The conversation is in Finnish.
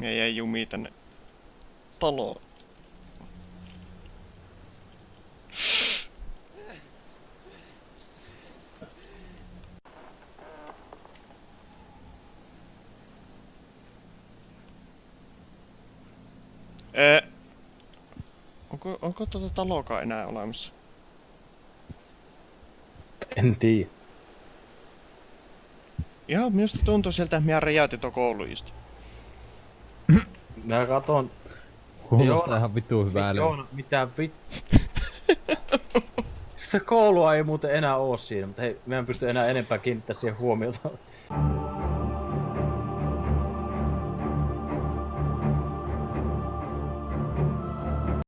Ja jäi jumi tänne taloon. Ee, onko, onko tuota talokaa enää olemassa? En tiedä. Ihan minusta tuntuu siltä, että minä räjäytin tuon kouluista. Mä katon... Kuulostaa Joona- ihan vittu hyvälle. Joona, mitä vit... Se koulua ei muuten enää oo siinä, mutta hei, mä en pysty enää enempää kiinnittää siihen huomiota.